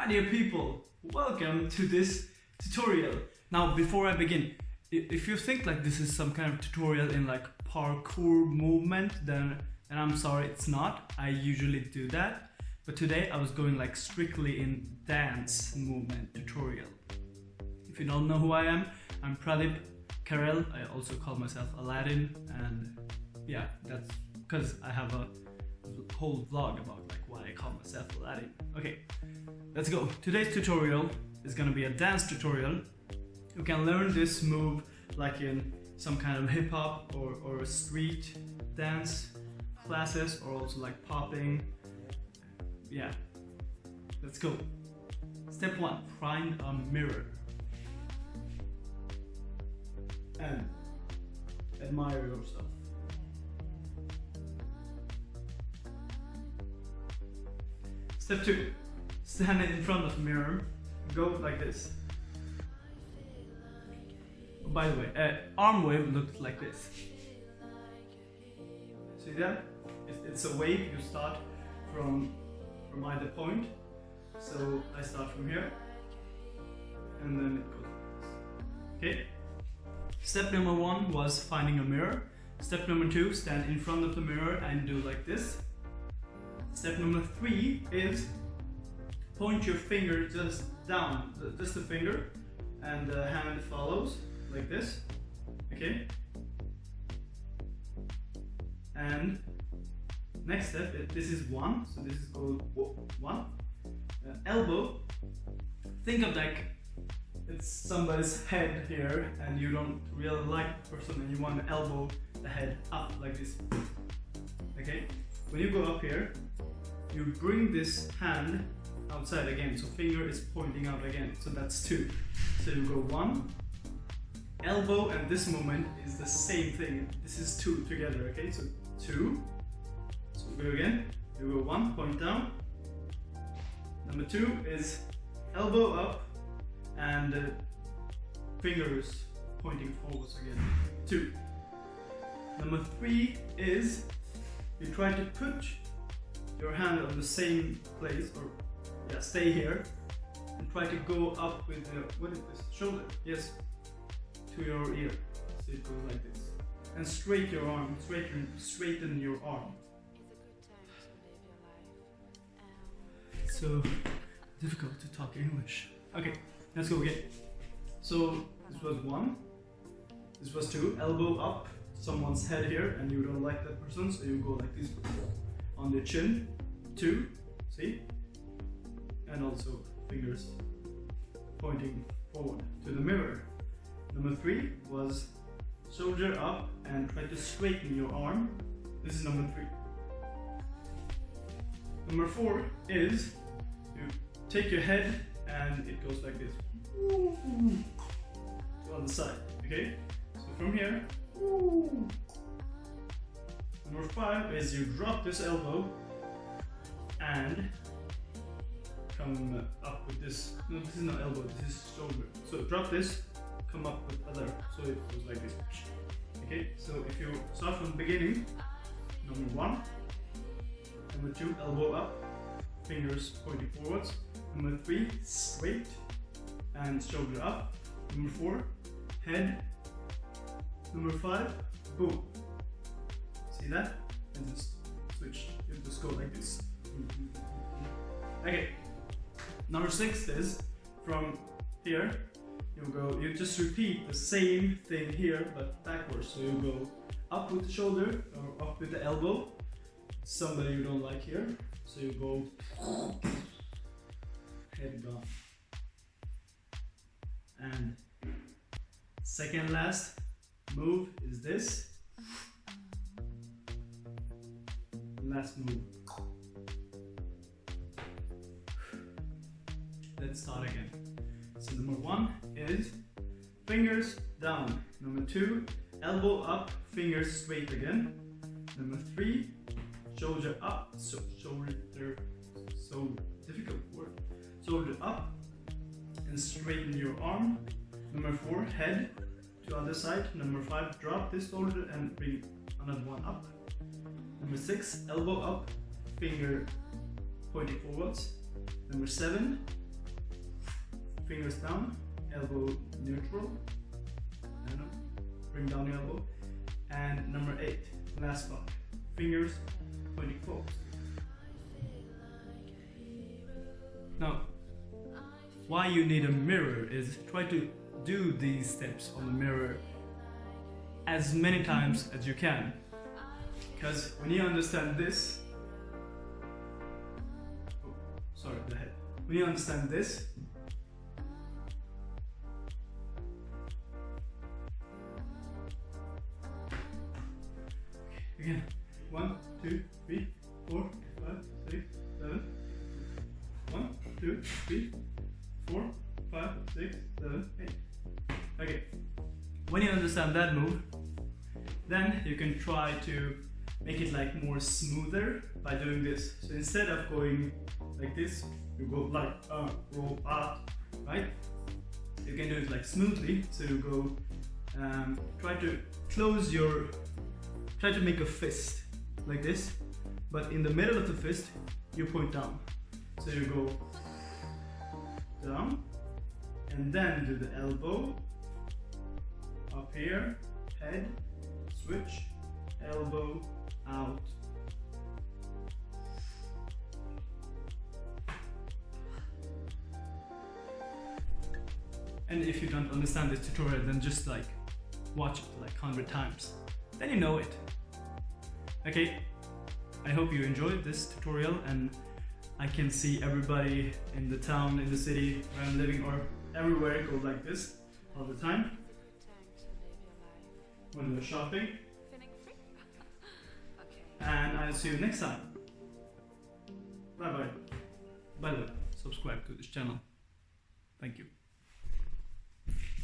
Hi dear people, welcome to this tutorial. Now before I begin, if you think like this is some kind of tutorial in like parkour movement, then, then I'm sorry it's not. I usually do that. But today I was going like strictly in dance movement tutorial. If you don't know who I am, I'm Pradip Karel. I also call myself Aladdin and yeah, that's because I have a whole vlog about like why I call myself Aladdin. Okay, let's go. Today's tutorial is gonna be a dance tutorial. You can learn this move like in some kind of hip hop or, or street dance classes or also like popping. Yeah, let's go. Step one, find a mirror. And admire yourself. Step two, stand in front of the mirror, go like this. By the way, uh, arm wave looks like this. See that? It's, a wave, you start from, from either point. So I start from here, and then it goes like this. Okay? Step number one was finding a mirror. Step number two, stand in front of the mirror and do like this. Step number three is point your finger just down, just the finger, and the hand follows like this, okay? And next step, this is one, so this is called one. Uh, elbow, think of like it's somebody's head here and you don't really like the person and you want to elbow the head up like this, okay? When you go up here, you bring this hand outside again, so finger is pointing out again, so that's two. So you go one, elbow and this moment is the same thing. This is two together, okay? So two, so go again, you go one, point down. Number two is elbow up and uh, fingers pointing forwards again, two. Number three is you try to put your hand on the same place or yeah stay here and try to go up with the what is this? Shoulder? Yes. To your ear. So it goes like this. And straight your arm straighten straighten your arm. It's so difficult to talk English. Okay let's go again. So this was one. This was two. Elbow up someone's head here and you don't like that person so you go like this on the chin, two, see? And also fingers pointing forward to the mirror. Number three was shoulder up and try to straighten your arm. This is number three. Number four is you take your head and it goes like this. On the side, okay? So from here, Number five is you drop this elbow and come up with this. No, this is not elbow, this is shoulder. So drop this, come up with other, so it goes like this. Okay, so if you start from the beginning, number one, number two, elbow up, fingers pointing forwards. Number three, straight and shoulder up. Number four, head. Number five, boom. See that? And just switch. You just go like this. Okay. Number six is from here. You go. You just repeat the same thing here, but backwards. So you go up with the shoulder or up with the elbow. Somebody you don't like here. So you go head down. And second last move is this. last move. Let's start again. So number one is fingers down. Number two, elbow up, fingers straight again. Number three, shoulder up, so shoulder, so difficult word. Shoulder up and straighten your arm. Number four, head to other side. Number five, drop this shoulder and bring another one up. Number six, elbow up, finger pointing forwards. Number seven, fingers down, elbow neutral. I. Bring down your elbow. And number eight, last part. Fingers pointing forward. Now, why you need a mirror is try to do these steps on the mirror as many mm-hmm. times as you can. Because when you understand this, oh, sorry, the head. When you understand this, again, one, two, three, four, five, six, seven. One, two, three, four, five, six, seven, eight. Okay. When you understand that move, then you can try to make it like more smoother by doing this. So instead of going like this, you go like uh, roll up, right? You can do it like smoothly. So you go, um, try to close your, try to make a fist like this, but in the middle of the fist, you point down. So you go down, and then do the elbow up here, head, switch, elbow, out. And if you don't understand this tutorial, then just like watch it like 100 times. Then you know it. Okay, I hope you enjoyed this tutorial and I can see everybody in the town, in the city where I'm living or everywhere go like this all the time when they're shopping. And I'll see you next time. Bye bye. By the way, subscribe to this channel. Thank you.